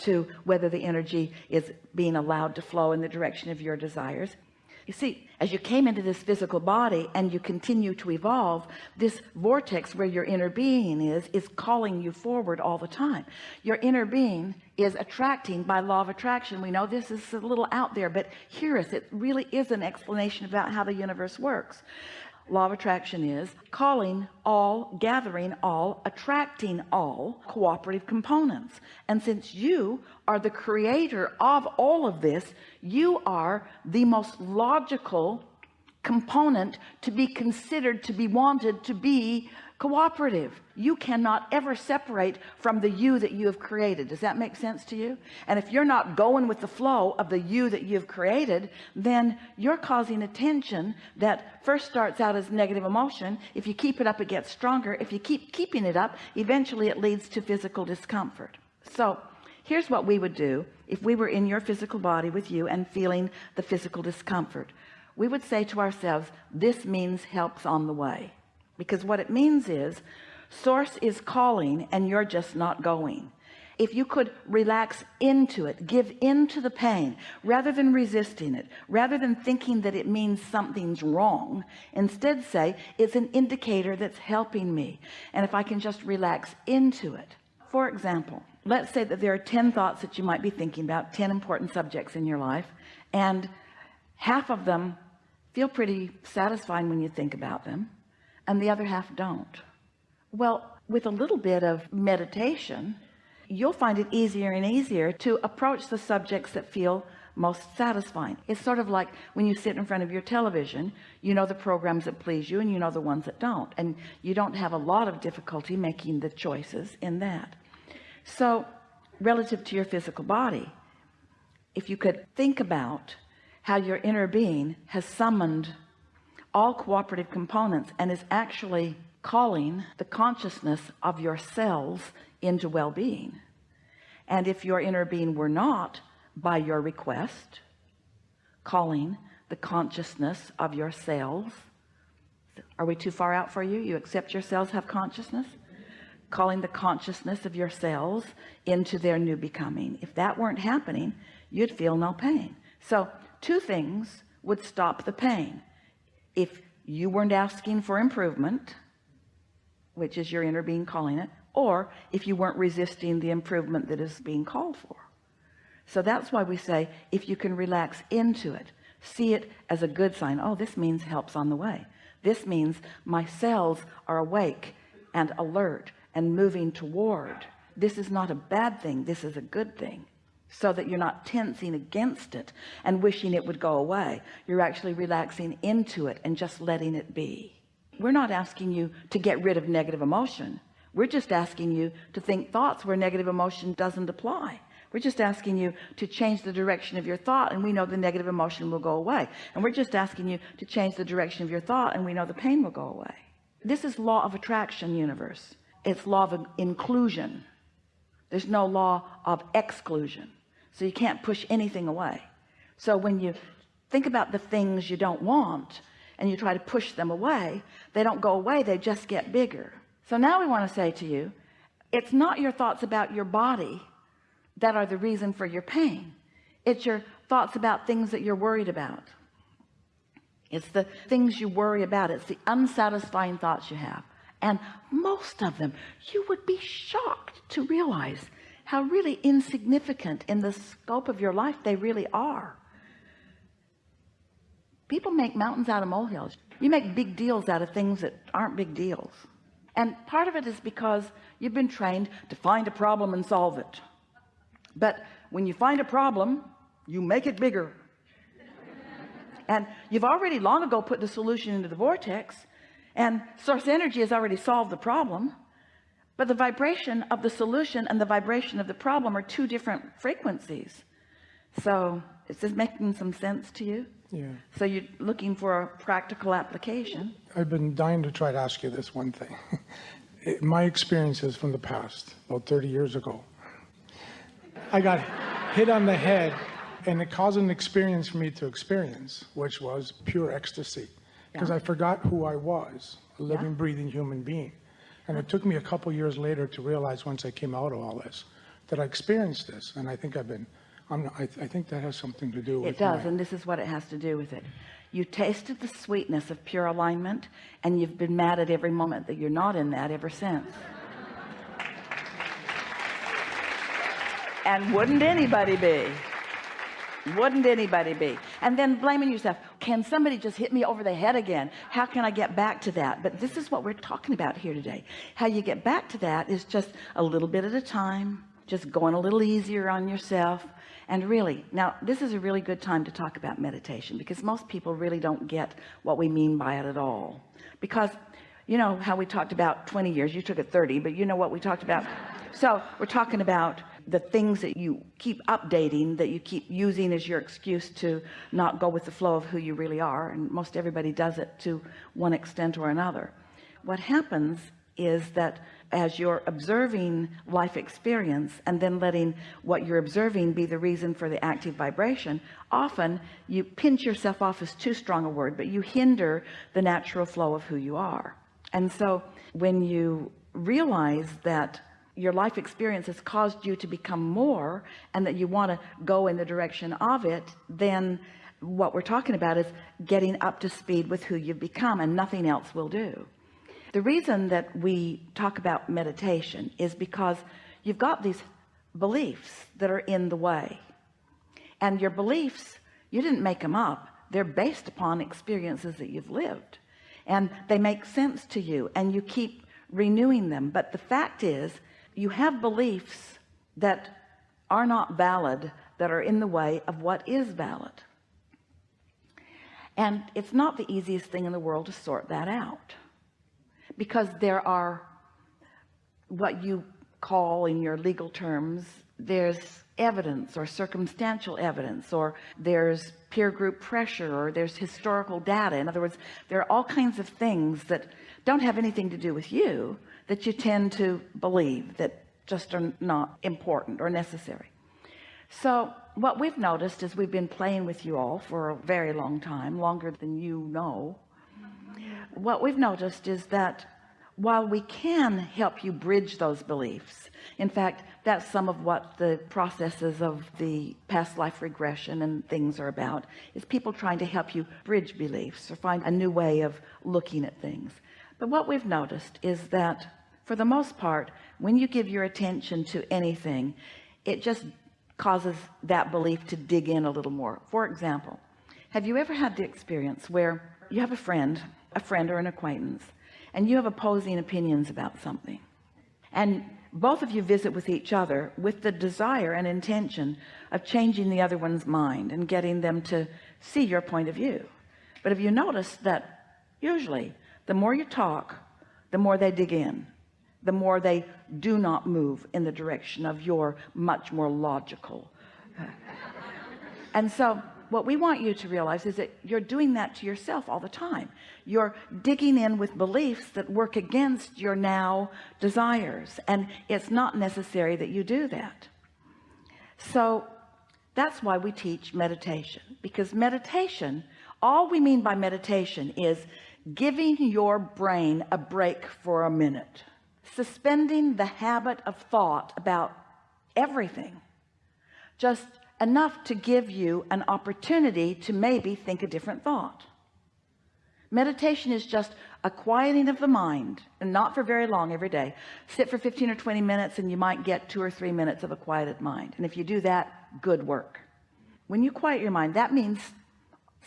to whether the energy is being allowed to flow in the direction of your desires. You see as you came into this physical body and you continue to evolve this vortex where your inner being is is calling you forward all the time. Your inner being is attracting by law of attraction. We know this is a little out there but hear us it really is an explanation about how the universe works law of attraction is calling all gathering all attracting all cooperative components. And since you are the creator of all of this you are the most logical component to be considered to be wanted to be cooperative. You cannot ever separate from the you that you have created. Does that make sense to you? And if you're not going with the flow of the you that you've created then you're causing a tension that first starts out as negative emotion. If you keep it up it gets stronger. If you keep keeping it up eventually it leads to physical discomfort. So here's what we would do if we were in your physical body with you and feeling the physical discomfort. We would say to ourselves this means helps on the way because what it means is source is calling and you're just not going. If you could relax into it give into the pain rather than resisting it rather than thinking that it means something's wrong instead say it's an indicator that's helping me. And if I can just relax into it. For example let's say that there are 10 thoughts that you might be thinking about 10 important subjects in your life and half of them feel pretty satisfying when you think about them and the other half don't. Well with a little bit of meditation you'll find it easier and easier to approach the subjects that feel most satisfying. It's sort of like when you sit in front of your television you know the programs that please you and you know the ones that don't and you don't have a lot of difficulty making the choices in that. So relative to your physical body if you could think about how your inner being has summoned all cooperative components and is actually calling the consciousness of your cells into well-being. And if your inner being were not by your request calling the consciousness of your cells are we too far out for you? You accept your cells have consciousness? Calling the consciousness of your cells into their new becoming. If that weren't happening you'd feel no pain. So two things would stop the pain if you weren't asking for improvement which is your inner being calling it or if you weren't resisting the improvement that is being called for. So that's why we say if you can relax into it see it as a good sign oh this means helps on the way. This means my cells are awake and alert and moving toward. This is not a bad thing this is a good thing so that you're not tensing against it and wishing it would go away. You're actually relaxing into it and just letting it be. We're not asking you to get rid of negative emotion. We're just asking you to think thoughts where negative emotion doesn't apply. We're just asking you to change the direction of your thought and we know the negative emotion will go away. And we're just asking you to change the direction of your thought and we know the pain will go away. This is law of attraction universe. It's law of inclusion. There's no law of exclusion so you can't push anything away. So when you think about the things you don't want and you try to push them away they don't go away they just get bigger. So now we want to say to you it's not your thoughts about your body that are the reason for your pain. It's your thoughts about things that you're worried about. It's the things you worry about. It's the unsatisfying thoughts you have. And most of them you would be shocked to realize how really insignificant in the scope of your life they really are. People make mountains out of molehills. You make big deals out of things that aren't big deals. And part of it is because you've been trained to find a problem and solve it. But when you find a problem you make it bigger. And you've already long ago put the solution into the vortex and source energy has already solved the problem but the vibration of the solution and the vibration of the problem are two different frequencies. So is this making some sense to you? Yeah. So you're looking for a practical application. I've been dying to try to ask you this one thing. It, my experiences from the past about 30 years ago. I got hit on the head and it caused an experience for me to experience which was pure ecstasy. Because Yeah. I forgot who I was a living Yeah. breathing human being and it took me a couple years later to realize once I came out of all this that I experienced this. And I think I've been, I'm, I, I think that has something to do with It does, my- and this is what it has to do with it. You tasted the sweetness of pure alignment, and you've been mad at every moment that you're not in that ever since. And wouldn't anybody be? Wouldn't anybody be? And then blaming yourself. Can somebody just hit me over the head again? How can I get back to that? But this is what we're talking about here today. How you get back to that is just a little bit at a time, just going a little easier on yourself. And really, now this is a really good time to talk about meditation because most people really don't get what we mean by it at all. Because you know how we talked about 20 years, you took it 30, but you know what we talked about. So we're talking about the things that you keep updating that you keep using as your excuse to not go with the flow of who you really are and most everybody does it to one extent or another. What happens is that as you're observing life experience and then letting what you're observing be the reason for the active vibration often you pinch yourself off is too strong a word but you hinder the natural flow of who you are. And so when you realize that your life experience has caused you to become more and that you want to go in the direction of it then what we're talking about is getting up to speed with who you've become and nothing else will do. The reason that we talk about meditation is because you've got these beliefs that are in the way. And your beliefs you didn't make them up. They're based upon experiences that you've lived. And they make sense to you and you keep renewing them. But the fact is you have beliefs that are not valid that are in the way of what is valid. And it's not the easiest thing in the world to sort that out because there are what you call in your legal terms there's evidence or circumstantial evidence or there's peer group pressure or there's historical data. In other words there are all kinds of things that don't have anything to do with you that you tend to believe that just are not important or necessary. So what we've noticed is we've been playing with you all for a very long time longer than you know. What we've noticed is that while we can help you bridge those beliefs in fact that's some of what the processes of the past life regression and things are about is people trying to help you bridge beliefs or find a new way of looking at things. But what we've noticed is that for the most part when you give your attention to anything it just causes that belief to dig in a little more. For example have you ever had the experience where you have a friend a friend or an acquaintance and you have opposing opinions about something? And both of you visit with each other with the desire and intention of changing the other one's mind and getting them to see your point of view. But have you noticed that usually the more you talk the more they dig in the more they do not move in the direction of your much more logical. And so what we want you to realize is that you're doing that to yourself all the time. You're digging in with beliefs that work against your now desires and it's not necessary that you do that. So that's why we teach meditation because meditation all we mean by meditation is giving your brain a break for a minute suspending the habit of thought about everything just enough to give you an opportunity to maybe think a different thought. Meditation is just a quieting of the mind and not for very long every day. Sit for 15 or 20 minutes and you might get two or three minutes of a quieted mind. And if you do that good work. When you quiet your mind that means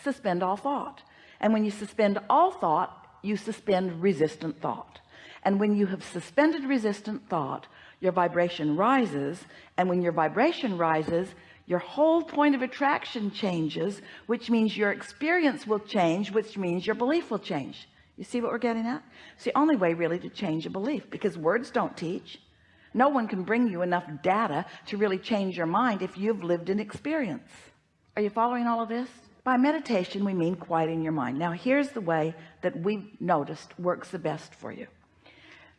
suspend all thought. And when you suspend all thought you suspend resistant thought and when you have suspended resistant thought your vibration rises. And when your vibration rises your whole point of attraction changes which means your experience will change which means your belief will change. You see what we're getting at? It's the only way really to change a belief because words don't teach. No one can bring you enough data to really change your mind if you've lived an experience. Are you following all of this? By meditation we mean quieting your mind. Now here's the way that we've noticed works the best for you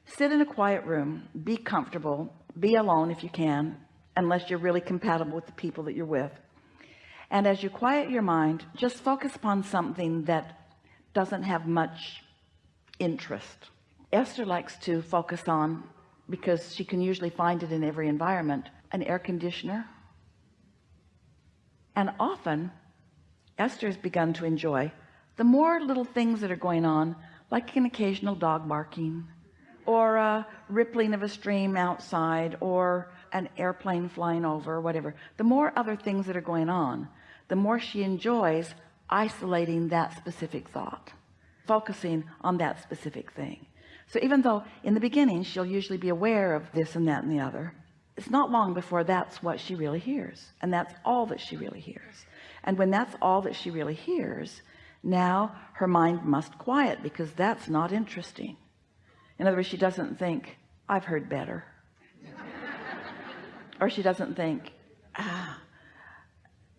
sit in a quiet room. Be comfortable. Be alone if you can unless you're really compatible with the people that you're with. And as you quiet your mind just focus upon something that doesn't have much interest. Esther likes to focus on because she can usually find it in every environment an air conditioner. And often Esther has begun to enjoy the more little things that are going on like an occasional dog barking or a rippling of a stream outside or an airplane flying over whatever. The more other things that are going on the more she enjoys isolating that specific thought focusing on that specific thing. So even though in the beginning she'll usually be aware of this and that and the other it's not long before that's what she really hears and that's all that she really hears. And when that's all that she really hears now her mind must quiet because that's not interesting in other words she doesn't think I've heard better. Or she doesn't think ah,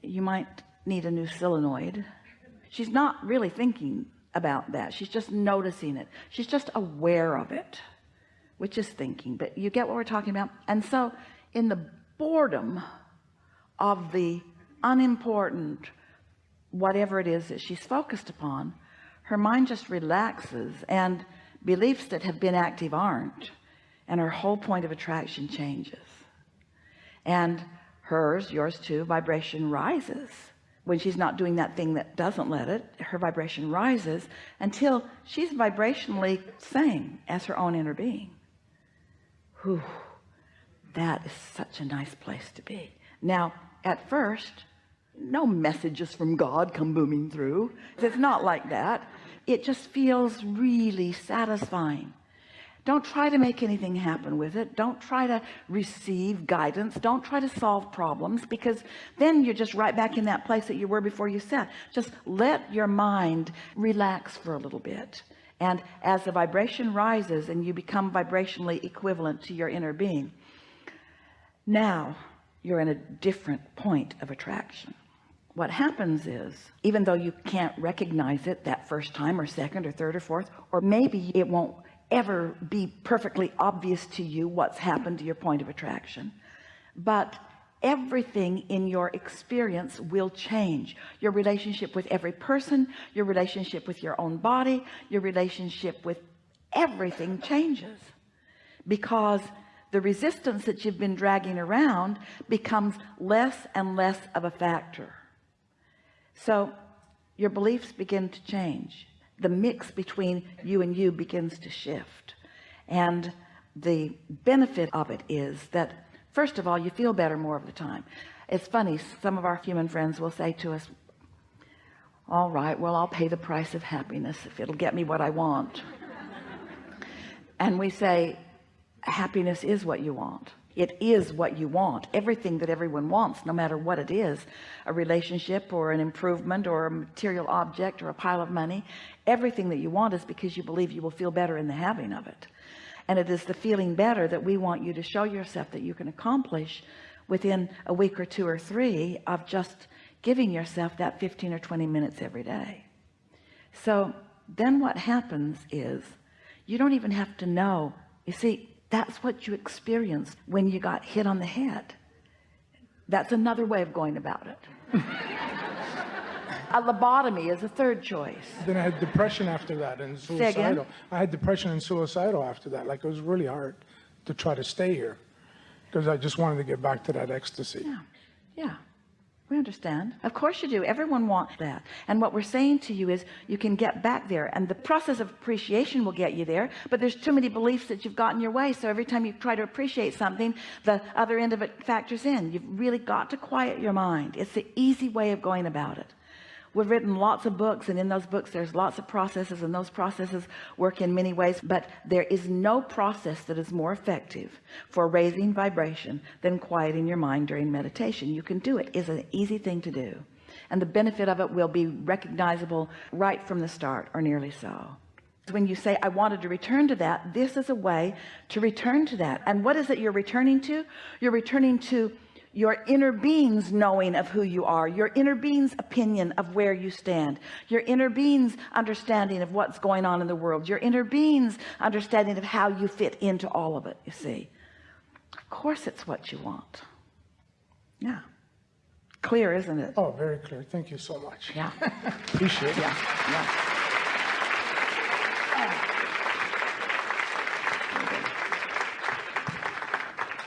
you might need a new solenoid. She's not really thinking about that. She's just noticing it. She's just aware of it which is thinking. But you get what we're talking about? And so in the boredom of the unimportant whatever it is that she's focused upon her mind just relaxes and beliefs that have been active aren't and her whole point of attraction changes. And hers yours too vibration rises. When she's not doing that thing that doesn't let it her vibration rises until she's vibrationally same as her own inner being. Whew, that is such a nice place to be. Now at first no messages from God come booming through. It's not like that it just feels really satisfying. Don't try to make anything happen with it. Don't try to receive guidance. Don't try to solve problems because then you're just right back in that place that you were before you sat. Just let your mind relax for a little bit. And as the vibration rises and you become vibrationally equivalent to your inner being now you're in a different point of attraction what happens is even though you can't recognize it that first time or second or third or fourth or maybe it won't ever be perfectly obvious to you what's happened to your point of attraction but everything in your experience will change. Your relationship with every person your relationship with your own body your relationship with everything changes because the resistance that you've been dragging around becomes less and less of a factor so your beliefs begin to change. The mix between you and you begins to shift. And the benefit of it is that first of all you feel better more of the time. It's funny some of our human friends will say to us all right well I'll pay the price of happiness if it'll get me what I want. And we say happiness is what you want it is what you want everything that everyone wants no matter what it is a relationship or an improvement or a material object or a pile of money. Everything that you want is because you believe you will feel better in the having of it. And it is the feeling better that we want you to show yourself that you can accomplish within a week or two or three of just giving yourself that 15 or 20 minutes every day. So then what happens is you don't even have to know. You see that's what you experienced when you got hit on the head that's another way of going about it a lobotomy is a third choice Then I had depression after that and suicidal. I had depression and suicidal after that. Like it was really hard to try to stay here because I just wanted to get back to that ecstasy. yeah yeah we understand. Of course you do. Everyone wants that. And what we're saying to you is you can get back there. And the process of appreciation will get you there. But there's too many beliefs that you've got in your way. So every time you try to appreciate something the other end of it factors in. You've really got to quiet your mind. It's the easy way of going about it we've written lots of books and in those books there's lots of processes and those processes work in many ways but there is no process that is more effective for raising vibration than quieting your mind during meditation. You can do it, is an easy thing to do. And the benefit of it will be recognizable right from the start or nearly so. When you say I wanted to return to that this is a way to return to that. And what is it you're returning to? You're returning to your inner being's knowing of who you are. Your inner being's opinion of where you stand. Your inner being's understanding of what's going on in the world. Your inner being's understanding of how you fit into all of it you see. Of course it's what you want. Yeah. Clear isn't it? Oh, very clear. Thank you so much. yeah. Appreciate it. yeah yeah